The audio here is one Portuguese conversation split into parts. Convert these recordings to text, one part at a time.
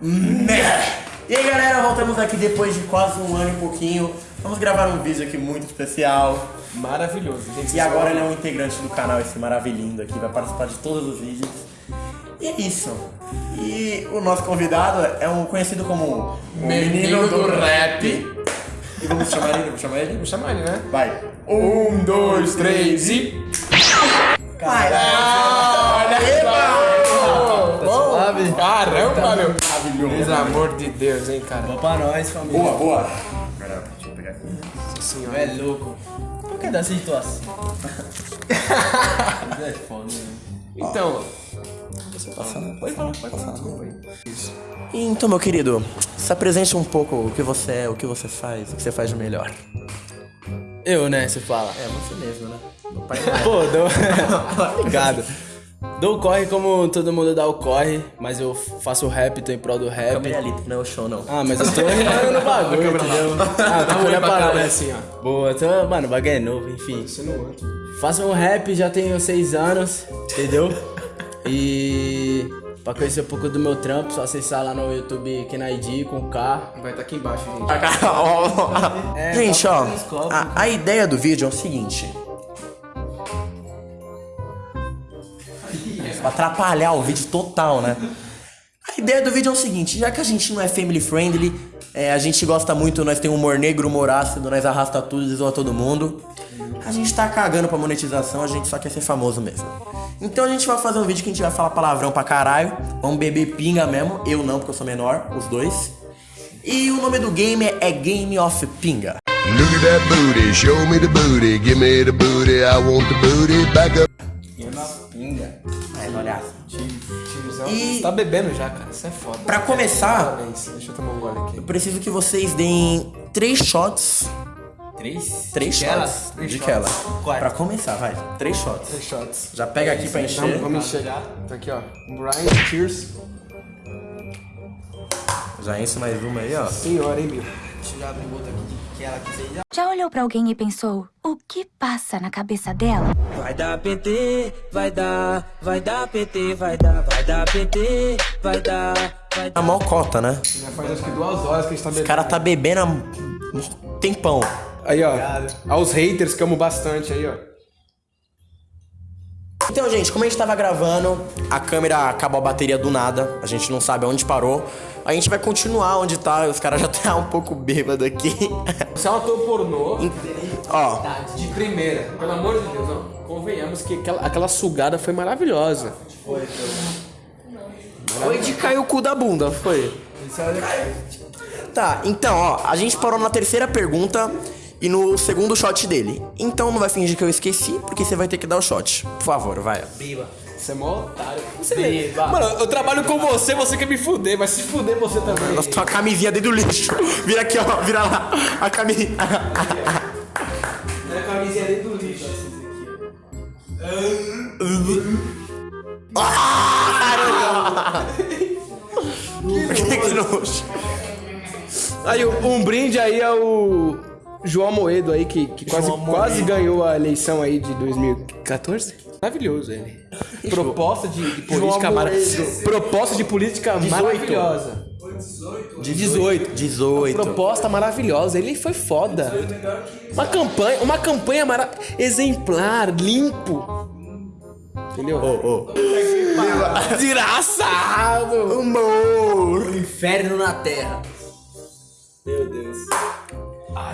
E aí galera, voltamos aqui depois de quase um ano e pouquinho. Vamos gravar um vídeo aqui muito especial. Maravilhoso, gente. E agora ele é um integrante do canal, esse maravilhindo aqui, vai participar de todos os vídeos. E é isso. E o nosso convidado é um conhecido como o Menino do rap. E vamos chamar ele? Vamos chamar ele? Vamos chamar ele, né? Vai. Um, dois, três e. Olha Suave. Caramba, meu! Amor de Deus, hein, cara. Pra nós, família. Boa, boa. Pera, deixa eu pegar aqui. Nossa senhora. É louco. Por que dessa situação? É foda, né? Então, Pode falar, pode falar. Então, meu querido, se apresente um pouco o que você é, o que você faz, o que você faz de melhor. Eu, né, você fala. É, você mesmo, né? Meu pai é. Pô, dou... Obrigado. Dou o corre como todo mundo dá o corre, mas eu faço o rap, tô em prol do rap. Câmera ali, não é o show, não. Ah, mas eu tô rimando no bagulho, entendeu? Ah, oi olhando lá. assim, ó. Boa, então, mano, o bagulho é novo, enfim. Você não anda. Faço um rap, já tenho seis anos, entendeu? E pra conhecer um pouco do meu trampo, só acessar lá no YouTube Kenaidi com K. Vai estar aqui embaixo, gente. É, Gente, tá ó, a, a ideia do vídeo é o seguinte. Atrapalhar o vídeo total, né? A ideia do vídeo é o seguinte, já que a gente não é family friendly, é, a gente gosta muito, nós tem humor negro, humor ácido, nós arrasta tudo zoa todo mundo. A gente tá cagando pra monetização, a gente só quer ser famoso mesmo. Então a gente vai fazer um vídeo que a gente vai falar palavrão pra caralho, vamos beber pinga mesmo, eu não, porque eu sou menor, os dois. E o nome do game é Game of Pinga. Look at that booty, show me the booty, give me the booty, I want the booty, back up. Pinga. Olha, Tiozão, E- Você tá bebendo já, cara. Isso é foda. pra começar, Parabéns. Deixa eu tomar um gole aqui. eu preciso que vocês deem três shots. Três? Três De shots. Três de. Qual? Pra começar, vai. Três shots. Três shots. Já pega aqui pra encher. Vamos, vamos encher. Tá aqui, ó. Brian, cheers. Já enche mais uma aí, ó. Senhora, hein, meu? Deixa eu já abrir outra aqui que ela quis aí. Já olhou pra alguém e pensou: o que passa na cabeça dela? Vai dar PT, vai dar, vai dar PT, vai dar, vai dar PT, vai dar, vai A mó cota, né? Já faz acho que duas horas que a gente tá O bebendo. cara tá bebendo há um tempão. Aí, ó. Aos haters que amo bastante aí, ó. Então, gente, como a gente tava gravando, a câmera acabou a bateria do nada. A gente não sabe onde parou. A gente vai continuar onde tá. Os caras já tá um pouco bêbado aqui. Você é um ator pornô ó, de primeira. Pelo amor de Deus, não. Convenhamos que aquela, aquela sugada foi maravilhosa. Foi de cair o cu da bunda, foi. Tá, então, ó, a gente parou na terceira pergunta e no segundo shot dele. Então não vai fingir que eu esqueci, porque você vai ter que dar o shot. Por favor, vai. Você é mó otário. Você vê. Mano, eu trabalho com você, você quer me fuder, mas se fuder você também. Nossa, tua camisinha dentro do lixo. Vira aqui, ó, vira lá. A camisinha. Minha camisinha dentro do lixo. que nojo. Aí, um brinde aí ao João Moedo aí, que, que quase, quase ganhou a eleição aí de 2014. Maravilhoso ele. Proposta de, de política maravilhosa. Proposta de política 18. maravilhosa. De 18. 18. Proposta maravilhosa, ele foi foda. Uma campanha, uma campanha mara... exemplar, limpo. Entendeu? Ô, ô. Desgraçado! Humor. Inferno na Terra. Meu Deus.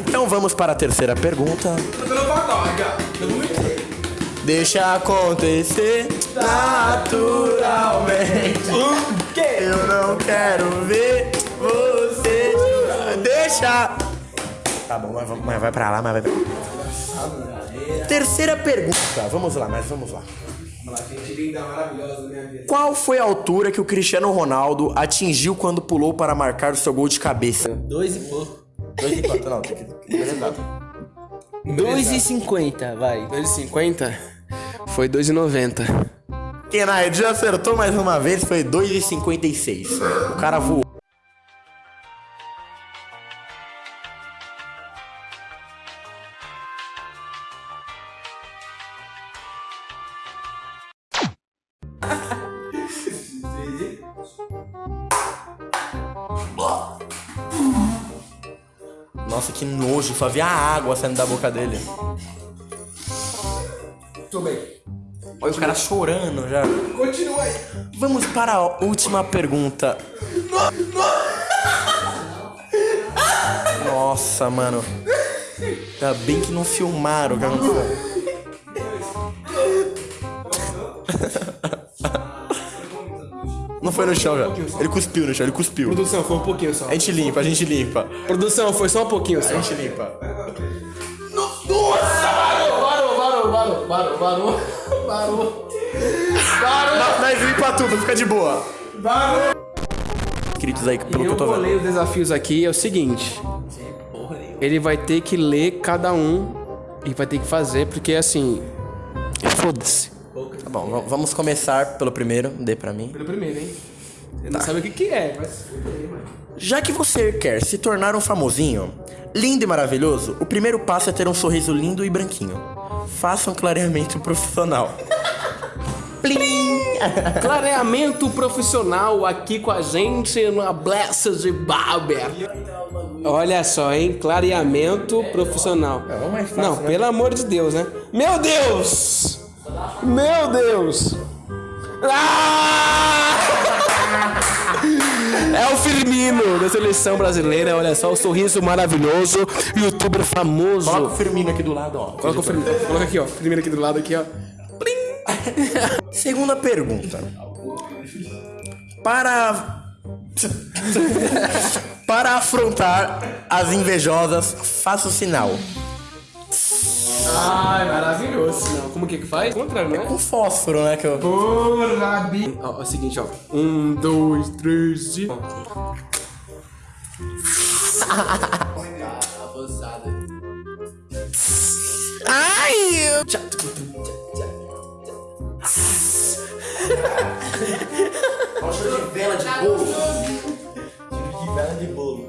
Então vamos para a terceira pergunta. Deixa acontecer naturalmente. Eu não quero ver você. Deixa. Tá bom, mas, vai pra lá, mas vai pra lá. Terceira pergunta. Vamos lá, mas vamos lá. Qual foi a altura que o Cristiano Ronaldo atingiu quando pulou para marcar o seu gol de cabeça? Dois e pouco. Dois e quatro, não, tem que. Dois e cinquenta, vai. 2,50 foi 2,90. e noventa. Kenai já acertou mais uma vez foi 2,56. O cara voou. Nossa, que nojo, só via a água saindo da boca dele. Tudo bem. Olha o cara chorando já. Continua aí. Vamos para a última pergunta. Nossa, mano. Ainda bem que não filmaram o que aconteceu. Não foi no chão já. Ele cuspiu no chão, ele cuspiu. Produção, foi um pouquinho só. A gente limpa, a gente limpa. Produção, foi só um pouquinho só. A gente limpa. Parou, parou, parou, parou, parou. Nós- Nós limpa tudo, fica de boa. Queridos aí, pelo que Eu eu tô vendo. os desafios aqui, é o seguinte. Ele vai ter que ler cada um e vai ter que fazer, porque assim. Foda-se. Tá bom, vamos começar pelo primeiro. Dê pra mim. Pelo primeiro, hein? Ele não sabe o que, que é, mas. Já que você quer se tornar um famosinho, lindo e maravilhoso, o primeiro passo é ter um sorriso lindo e branquinho. Faça um clareamento profissional. Plim! Clareamento profissional aqui com a gente na Blessed Barber. Olha só, hein? Clareamento profissional. É, mais fácil, Não, né? pelo amor de Deus, né? Meu Deus! Meu Deus! Ah! É o Firmino da seleção brasileira, olha só, o sorriso maravilhoso, youtuber famoso. Coloca o Firmino aqui do lado, ó. Coloca o Firmino, coloca aqui, ó. Firmino aqui do lado, aqui, ó. Segunda pergunta. Para. Para afrontar as invejosas, faça o sinal. Ai, maravilhoso. Como que que faz? Contrário, né? Com fósforo, né? Que eu... Porra, bi... Ó, é o seguinte, ó. Um, dois, três e... Avançada. Ai! vela de bolo. de vela de bolo.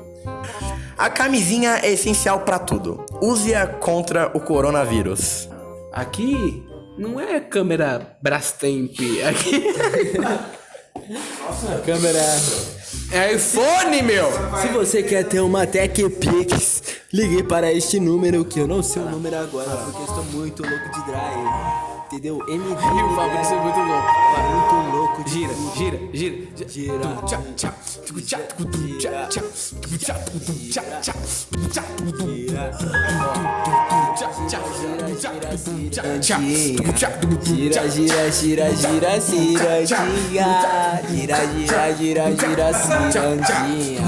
A camisinha é essencial pra tudo. Use-a contra o coronavírus. Aqui não é câmera Brastemp. Aqui A câmera. é iPhone, meu. Se você quer ter uma Tech Pix, ligue para este número que eu não sei o número agora, porque eu estou muito louco de drive. Entendeu? MD. E o Fabrício é muito louco. Muito louco Gira, gira, gira. Gira. Tchá, tchá. Tchá, tchá, tchá. Tchá, tchá, tchá. Tchá, Gira, gira, gira, gira, cirandinha. Gira, gira, gira, gira, cirandinha.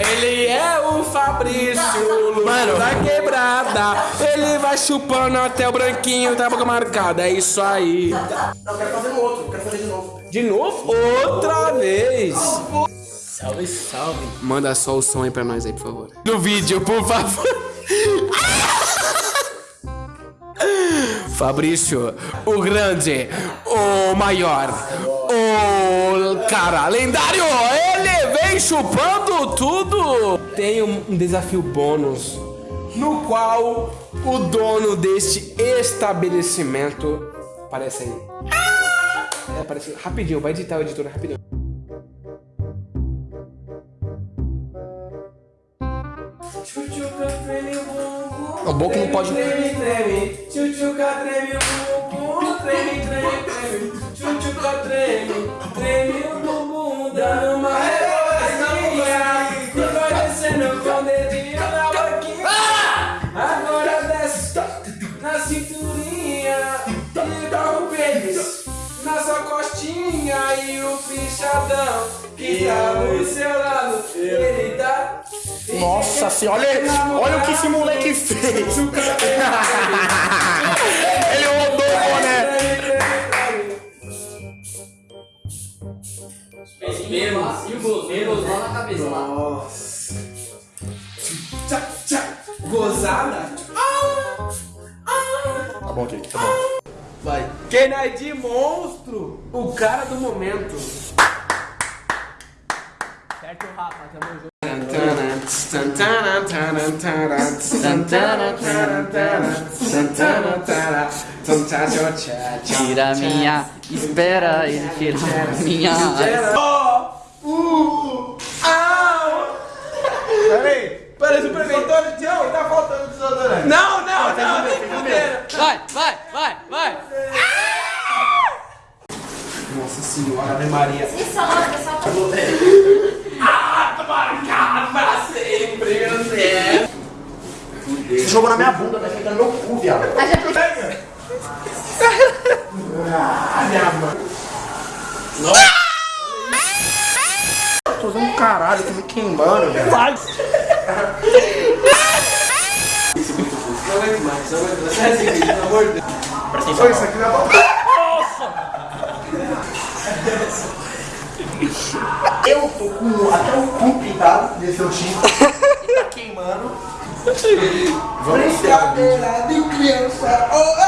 Ele é o Fabrício, Mano. da quebrada. Ele vai chupando até o branquinho da boca marcada. É isso aí. Não, eu quero fazer no outro, eu quero fazer de novo. De novo? Outra vez. Salve, salve. Manda só o som aí pra nós aí, por favor. No vídeo, por favor. Fabrício, o grande, o maior, o cara lendário, ele vem chupando tudo. Tem um desafio bônus no qual o dono deste estabelecimento aparece aí. É, aparece rapidinho, vai editar o editor rapidinho. O boca não pode. Treme, treme, tchutchuca treme o bumbum, treme, treme, treme, tchutchuca treme, treme o bumbum, dando o fichadão que tá do seu lado, ele tá... Nossa senhora, olha, olha o que esse moleque fez. Ele rodou o boné. Gozada? Tá bom, Kiki, tá bom. Vai. Kennedy monstro! O cara do momento que o Rafa também jogou. Tira minha, espera ele tirar minha. Oh! Uh! Au! Peraí, parece um preventório de Não. Tô usando caralho, tô me queimando, velho. Vai. Isso é muito fofo. Não aguento mais, não aguento mais. Sai desse vídeo, pelo amor de Deus. Presta Eu tô com até o cu pintado desse seu tipo. tá queimando. Brincadeira de criança. Oh, oh.